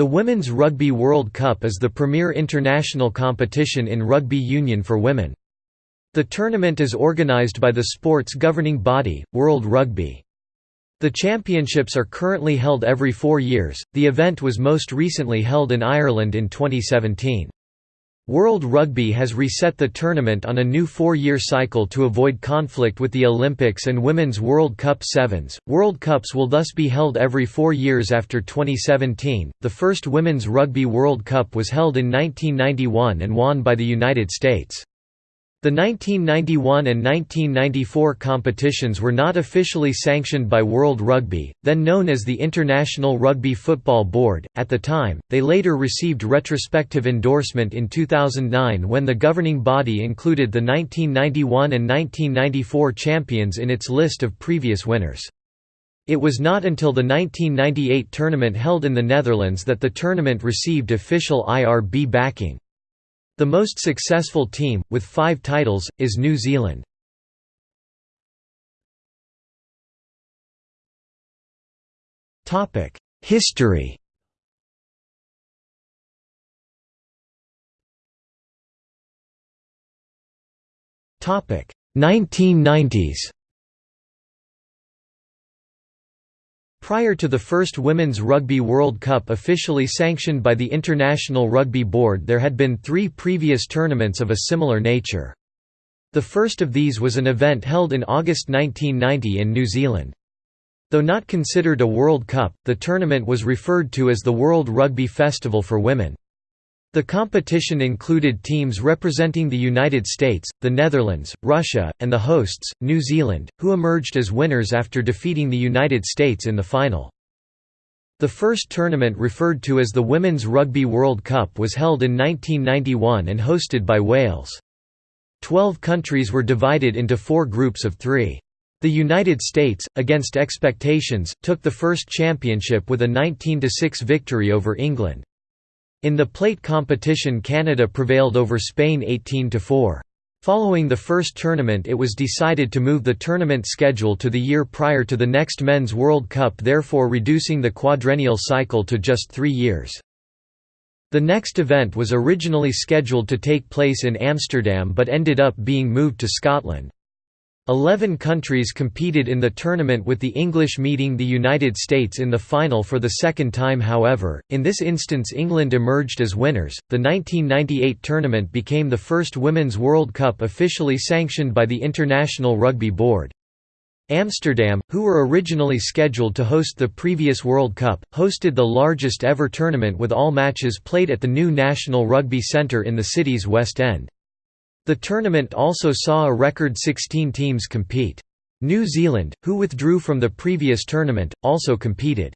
The Women's Rugby World Cup is the premier international competition in rugby union for women. The tournament is organised by the sport's governing body, World Rugby. The championships are currently held every four years, the event was most recently held in Ireland in 2017. World Rugby has reset the tournament on a new four-year cycle to avoid conflict with the Olympics and Women's World Cup Sevens. World Cups will thus be held every four years after 2017. The first Women's Rugby World Cup was held in 1991 and won by the United States. The 1991 and 1994 competitions were not officially sanctioned by World Rugby, then known as the International Rugby Football Board. At the time, they later received retrospective endorsement in 2009 when the governing body included the 1991 and 1994 champions in its list of previous winners. It was not until the 1998 tournament held in the Netherlands that the tournament received official IRB backing. The most successful team, with five titles, is New Zealand. History Topic 1990s Prior to the first Women's Rugby World Cup officially sanctioned by the International Rugby Board there had been three previous tournaments of a similar nature. The first of these was an event held in August 1990 in New Zealand. Though not considered a World Cup, the tournament was referred to as the World Rugby Festival for Women. The competition included teams representing the United States, the Netherlands, Russia, and the hosts, New Zealand, who emerged as winners after defeating the United States in the final. The first tournament referred to as the Women's Rugby World Cup was held in 1991 and hosted by Wales. Twelve countries were divided into four groups of three. The United States, against expectations, took the first championship with a 19–6 victory over England. In the plate competition Canada prevailed over Spain 18–4. Following the first tournament it was decided to move the tournament schedule to the year prior to the next Men's World Cup therefore reducing the quadrennial cycle to just three years. The next event was originally scheduled to take place in Amsterdam but ended up being moved to Scotland. Eleven countries competed in the tournament with the English meeting the United States in the final for the second time however, in this instance England emerged as winners. The 1998 tournament became the first Women's World Cup officially sanctioned by the International Rugby Board. Amsterdam, who were originally scheduled to host the previous World Cup, hosted the largest ever tournament with all matches played at the new National Rugby Centre in the city's West End. The tournament also saw a record 16 teams compete. New Zealand, who withdrew from the previous tournament, also competed.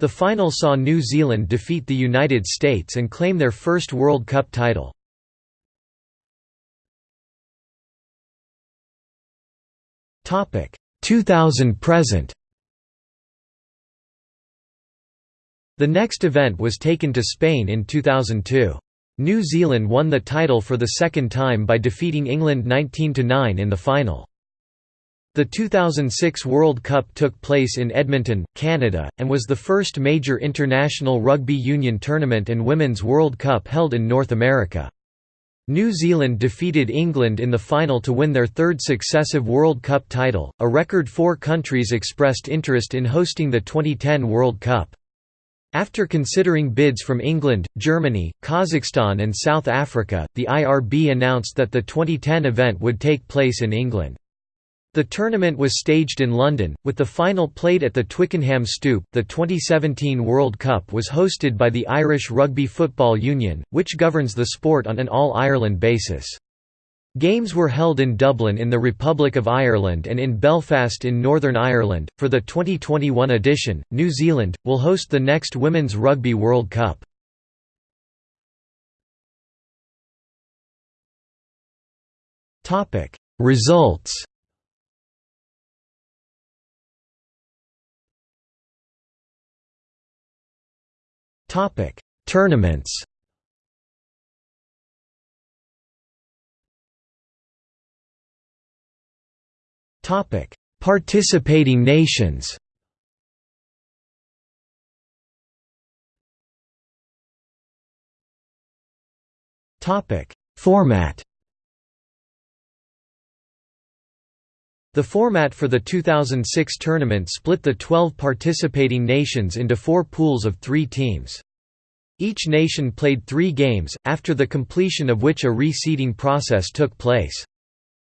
The final saw New Zealand defeat the United States and claim their first World Cup title. Topic 2000 present. The next event was taken to Spain in 2002. New Zealand won the title for the second time by defeating England 19–9 in the final. The 2006 World Cup took place in Edmonton, Canada, and was the first major international rugby union tournament and Women's World Cup held in North America. New Zealand defeated England in the final to win their third successive World Cup title. A record four countries expressed interest in hosting the 2010 World Cup. After considering bids from England, Germany, Kazakhstan and South Africa, the IRB announced that the 2010 event would take place in England. The tournament was staged in London, with the final played at the Twickenham Stoop. The 2017 World Cup was hosted by the Irish Rugby Football Union, which governs the sport on an All Ireland basis. Games were held in Dublin in the Republic of Ireland and in Belfast in Northern Ireland. For the 2021 edition, New Zealand will host the next Women's Rugby World Cup. Topic: Results. Topic: Tournaments. Participating nations Format The format for the 2006 tournament split the 12 participating nations into four pools of three teams. Each nation played three games, after the completion of which a reseeding process took place.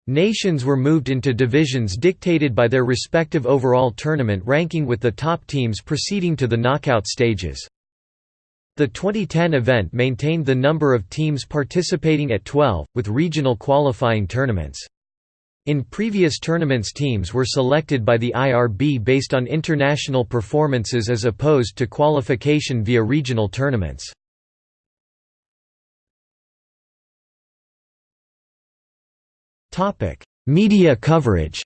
Nations were moved into divisions dictated by their respective overall tournament ranking with the top teams proceeding to the knockout stages. The 2010 event maintained the number of teams participating at 12, with regional qualifying tournaments. In previous tournaments teams were selected by the IRB based on international performances as opposed to qualification via regional tournaments. Media coverage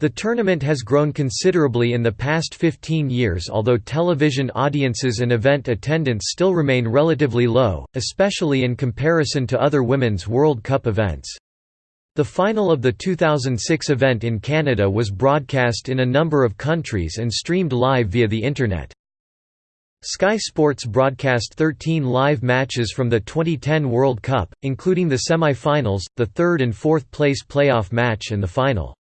The tournament has grown considerably in the past 15 years although television audiences and event attendance still remain relatively low, especially in comparison to other Women's World Cup events. The final of the 2006 event in Canada was broadcast in a number of countries and streamed live via the Internet. Sky Sports broadcast 13 live matches from the 2010 World Cup, including the semi-finals, the third and fourth place playoff match and the final.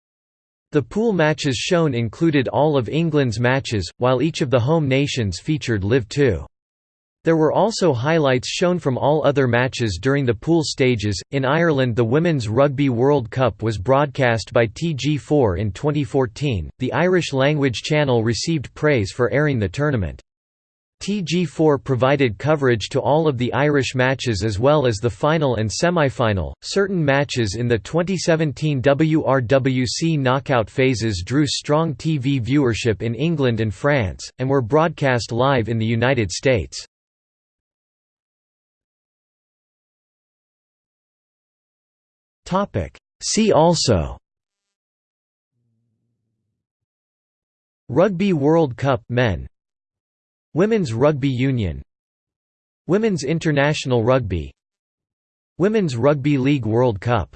The pool matches shown included all of England's matches, while each of the home nations featured Live 2. There were also highlights shown from all other matches during the pool stages. In Ireland, the Women's Rugby World Cup was broadcast by TG4 in 2014. The Irish language channel received praise for airing the tournament. TG4 provided coverage to all of the Irish matches as well as the final and semi-final. Certain matches in the 2017 WRWC knockout phases drew strong TV viewership in England and France, and were broadcast live in the United States. Topic: See also Rugby World Cup men Women's Rugby Union. Women's International Rugby. Women's Rugby League World Cup